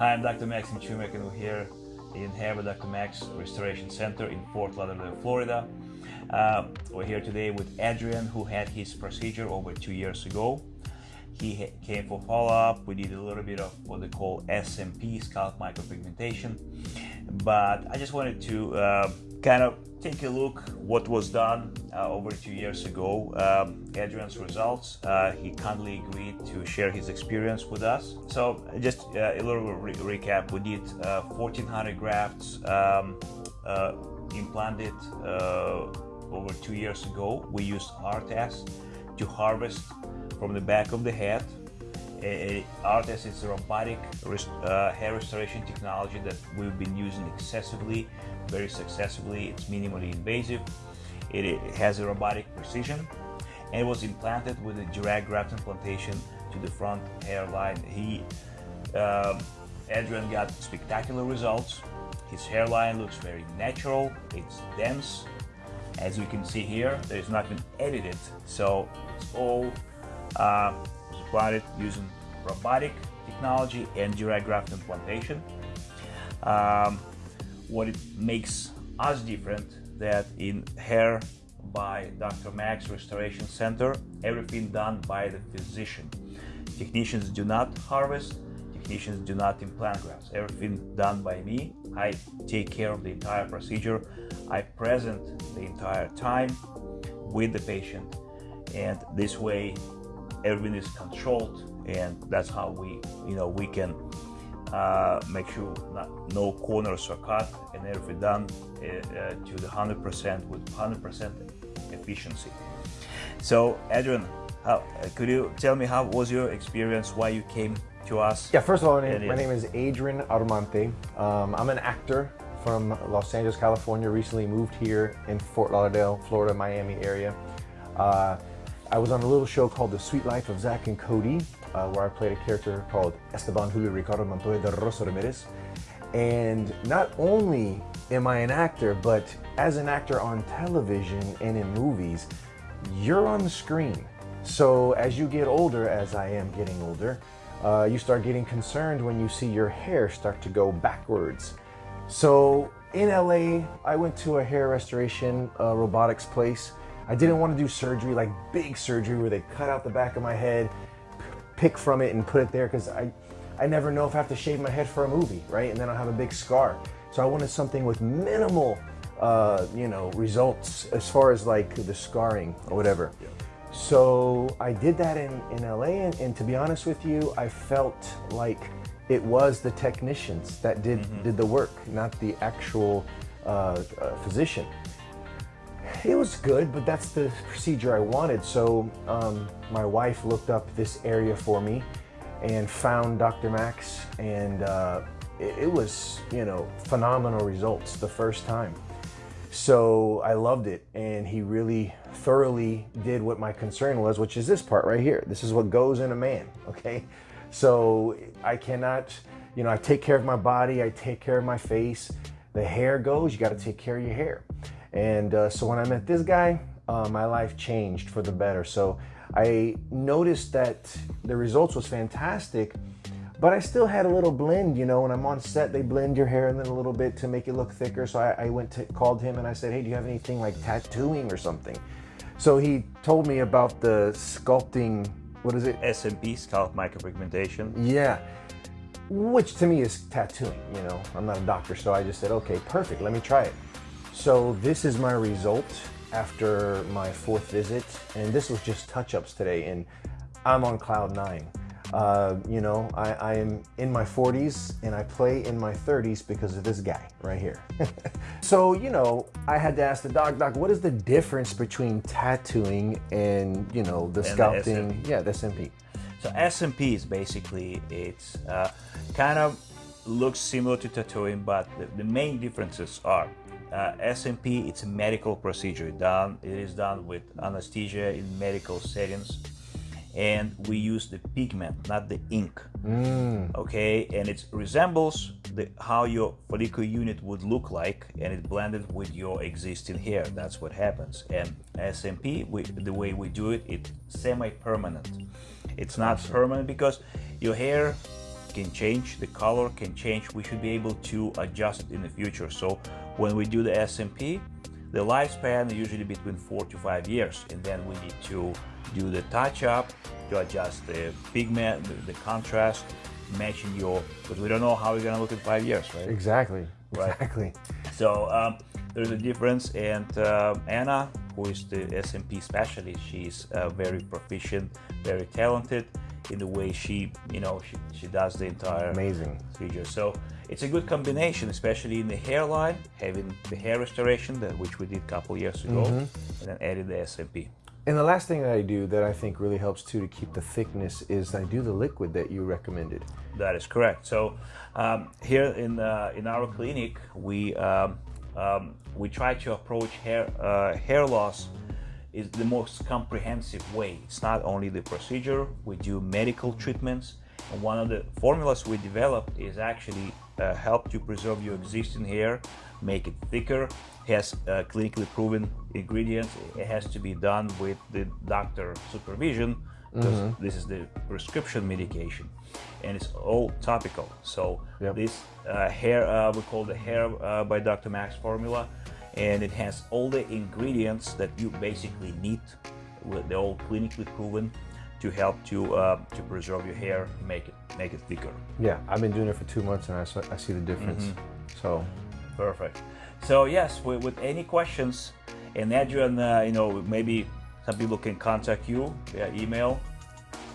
Hi, I'm Dr. Chumek and we're here in Hair Dr. Max Restoration Center in Fort Lauderdale, Florida. Uh, we're here today with Adrian who had his procedure over two years ago. He came for follow-up. We did a little bit of what they call SMP, scalp micropigmentation. But I just wanted to uh, kind of take a look what was done uh, over two years ago. Um, Adrian's results. Uh, he kindly agreed to share his experience with us. So just uh, a little re recap. We did 1,400 uh, grafts um, uh, implanted over two years ago. We used ARTAS to harvest from the back of the head ARTAS is a robotic uh, hair restoration technology that we've been using excessively, very successfully. It's minimally invasive. It, has a robotic precision and it was implanted with a direct graft implantation to the front hairline. He, um, Adrian got spectacular results. His hairline looks very natural, it's dense. As you can see here, there is nothing edited, so it's all uh, it using robotic technology and direct graft implantation. Um, what it makes us different that in hair by Dr. Max Restoration Center, everything done by the physician. Technicians do not harvest, technicians do not implant grafts. Everything done by me. I take care of the entire procedure. I present the entire time with the patient and this way everything is controlled and that's how we you know we can uh, make sure not, no corners are cut and everything done uh, uh to the 100% with 100% efficiency. So Adrian how, could you tell me how was your experience why you came to us? Yeah first of all my name, my name is Adrian R'Mante. Um, I'm an actor from Los Angeles California recently moved here in Fort Lauderdale Florida Miami area. Uh, I was on a little show called The Suite Life of Zack and Cody, uh, where I played a character called Esteban Julio Ricardo Montoya de Rosa Ramirez. And not only am I an actor, but as an actor on television and in movies, you're on the screen. So as you get older, as I am getting older, uh, you start getting concerned when you see your hair start to go backwards. So in LA, I went to a hair restoration uh, robotics place I didn't want to do surgery, like big surgery where they cut out the back of my head, pick from it and put it there because I, I never know if I have to shave my head for a movie, right? And then I'll have a big scar. So I wanted something with minimal, uh, you know, results as far as like the scarring or whatever. Yeah. So I did that in, in LA and, and, to be honest with you, I felt like it was the technicians that did, mm -hmm. did the work, not the actual uh, uh, physician it was good, but that's the procedure I wanted. So um, my wife looked up this area for me and found Dr. Max and uh, it, it, was, you know, phenomenal results the first time. So I loved it and he really thoroughly did what my concern was, which is this part right here. This is what goes in a man, okay? So I cannot, you know, I take care of my body, I take care of my face. The hair goes, you gotta take care of your hair. And uh, so when I met this guy, uh, my life changed for the better. So I noticed that the results was fantastic, but I still had a little blend, you know, when I'm on set, they blend your hair in then a little bit to make it look thicker. So I, I went to, called him and I said, hey, do you have anything like tattooing or something? So he told me about the sculpting, what is it? SMP, scalp micropigmentation. Yeah, which to me is tattooing, you know. I'm not a doctor, so I just said, okay, perfect, let me try it. So this is my result after my fourth visit, and this was just touch-ups today, and I'm on cloud nine. Uh, you know, I, I, am in my 40s and I play in my 30s because of this guy right here. so, you know, I had to ask the doc, doc, what is the difference between tattooing and, you know, the and sculpting? The yeah, the SMP. So SMP is basically, it's uh, kind of looks similar to tattooing, but the, the main differences are uh, SMP, it's a medical procedure. Done, it is done with anesthesia in medical settings. And we use the pigment, not the ink. Mm. Okay, and it resembles the, how your follicle unit would look like, and it blended with your existing hair. That's what happens. And SMP, we, the way we do it, it's semi-permanent. It's not permanent because your hair can change, the color can change. We should be able to adjust in the future. So when we do the SMP, the lifespan is usually between four to five years, and then we need to do the touch up to adjust the pigment, the, the contrast, matching your because we don't know how we're gonna look in five years, right? Exactly. Right. Exactly. So um, there's a difference, and uh, Anna, who is the SMP specialist, she's uh, very proficient, very talented in the way she, you know, she, she does the entire Amazing. procedure. So it's a good combination, especially in the hairline, having the hair restoration, that which we did a couple years ago, and then added the SMP. And the last thing that I do that I think really helps too to keep the thickness is I do the liquid that you recommended. That is correct. So um, here in uh, in our clinic, we um, um, we try to approach hair uh, hair loss is the most comprehensive way. It's not only the procedure. We do medical treatments, and one of the formulas we developed is actually uh, help to preserve your existing hair, make it thicker. Has uh, clinically proven ingredients. It has to be done with the doctor supervision because this is the prescription medication and it's all topical so Yep. this uh, hair uh, we call the hair uh, by dr max formula and it has all the ingredients that you basically need with they're all clinically proven to help to uh, to preserve your hair make it make it thicker Yeah, I've been doing it for two months and I see the difference. So Perfect. So yes, with, with any questions, and Adrian, uh, you know, maybe some people can contact you via email.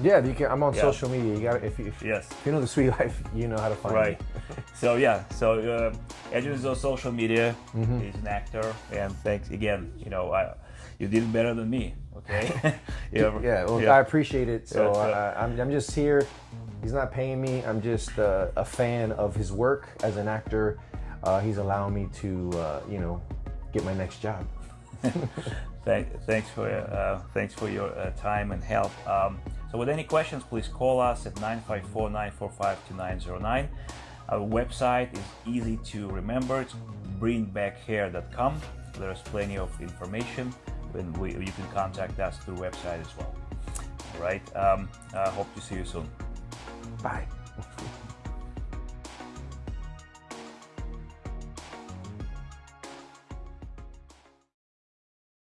yeah, you can. I'm on Yeah. social media. You got if you if, Yes. if you know the suite life, you know how to find it. Right. me. so yeah, so uh, Adrian is on social media. Mm-hmm. He's an actor, and thanks again. You know, I, you did better than me. Okay. yeah. Yeah, well, yeah. I appreciate it. So Yeah, so- I, I'm, I'm just here. He's not paying me. I'm just uh, a fan of his work as an actor. Uh, he's allowing me to, uh, you know, get my next job. Thank, thanks for uh, thanks for your uh, time and help. Um, so, with any questions, please call us at 954-945-2909. Our website is easy to remember. It's bringbackhair.com. There's plenty of information, and we, you can contact us through website as well. All right. Um, I hope to see you soon. Bye.